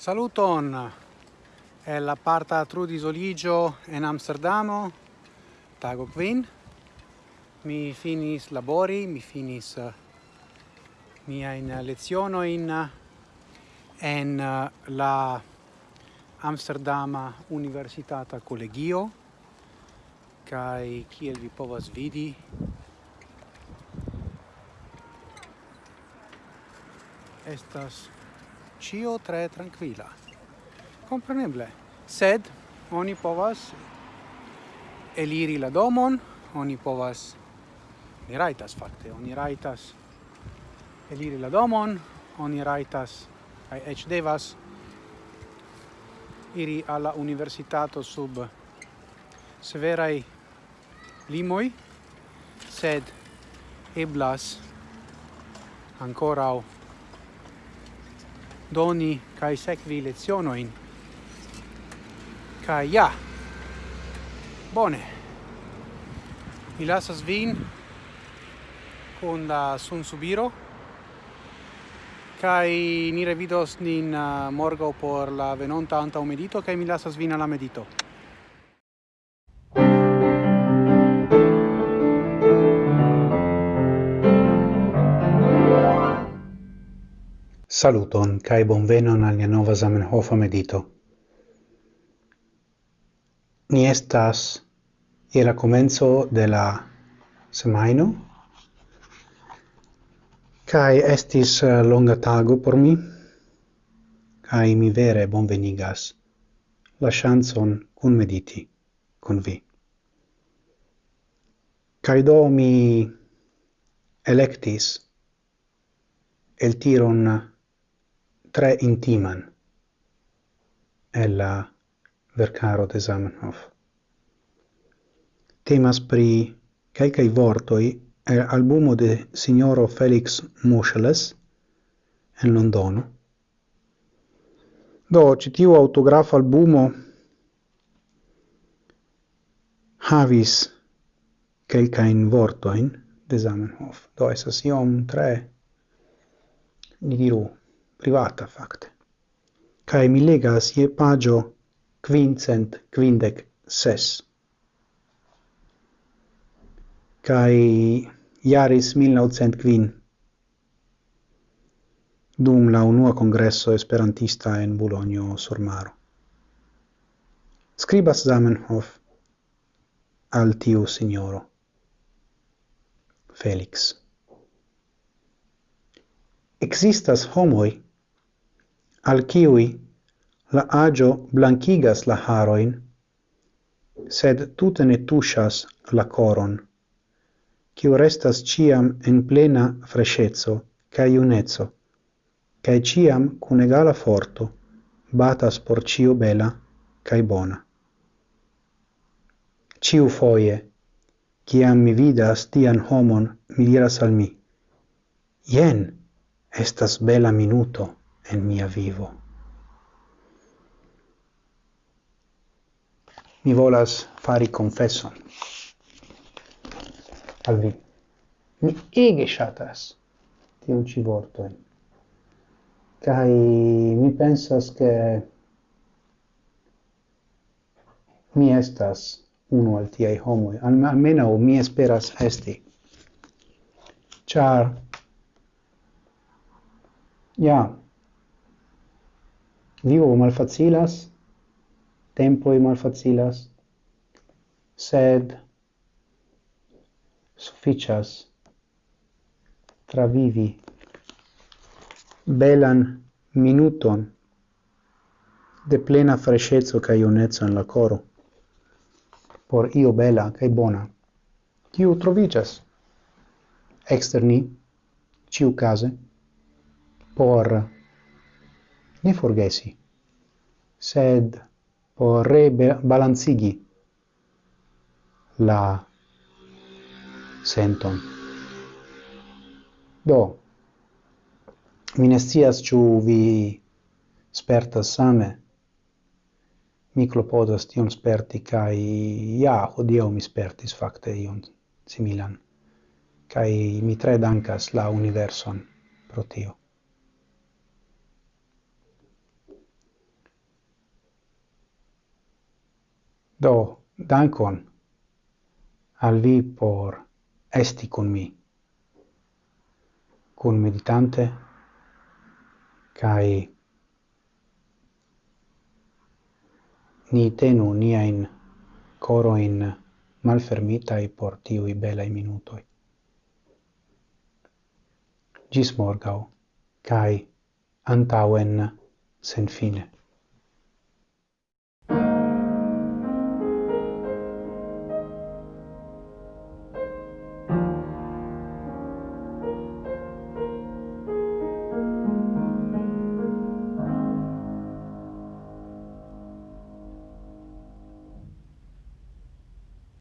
Saluton. È la parta Trudis Soligio in Amsterdamo. Tago quin. Mi finis labori mi finis eh, uh, mia in leziono in eh, en uh, la Amsterdama Universitata Collegio. Kai kiel vi povas vidi estas cio tre tranquila. Compreneble. Sed oni povas eliri la domon, oni povas ni raitas fakte, oni raitas eliri la domon, oni raitas kaj ec devas iri alla universitato sub severai limoi, sed eblas o doni kai sekvi lezionoin. Kai ja. Bone. Mi lasas vin con la sun subiro kai ni revidos nin ah, uh, morgo por la venonta anta medito kai mi lasas vin alla medito. Saluton kai bonvenon al nova Zamenhofa medito. Ni estas je la komenco de la semaino, kai estis eh, longa tago por mi kai mi vere bonvenigas la chanson kun mediti kun vi. Kai do mi electis el tiron tre intiman el la vercaro de Zamenhof. Temas pri calcai vortoi el albumo de signoro Felix Moscheles en Londono. Do, citiu autografo albumo havis quelcain vortoin de Zamenhof. Do, esas iom tre, ni diru, privata fakte. Kai mi legas je pagio quincent quindec ses. Kaj iaris 1905 dum la unua congresso esperantista en Bologno sur Maro. Scribas Zamenhof al tiu signoro Felix. Existas homoi al kiwi la agio blanchigas la haroin, sed tute ne tushas la coron, kiu restas ciam en plena frescezzo ca iunezzo, ca ciam cun egala forto batas por cio bela ca bona. Ciu foie, ciam mi vidas tian homon, mi diras al mi, jen, estas bela minuto en mia vivo. Mi volas fari confesson al vi. Mi ege shatas tion ci vortoin. Cai mi pensas che mi estas uno al tiai homoi, almeno mi esperas esti. Char, ja, vivo malfacilas, tempoi malfacilas, sed sufficias travivi belan minuton de plena freshezzo ca ionezzo in la coro por io bela ca bona. Quiu trovicias externi ciu case por ne forgesi sed por rebalancigi la senton. Do, mi ne scias vi spertas same. Mi clopodas tion sperti cae, ja, odio mi spertis facte ion similan. cae mi tre dankas la universon pro tio. Do, dankon al vi por esti con mi, cun meditante, kai ni tenu nia in coro in malfermita i por tiui belai minutoi. Gis morgau, kai antauen sen fine.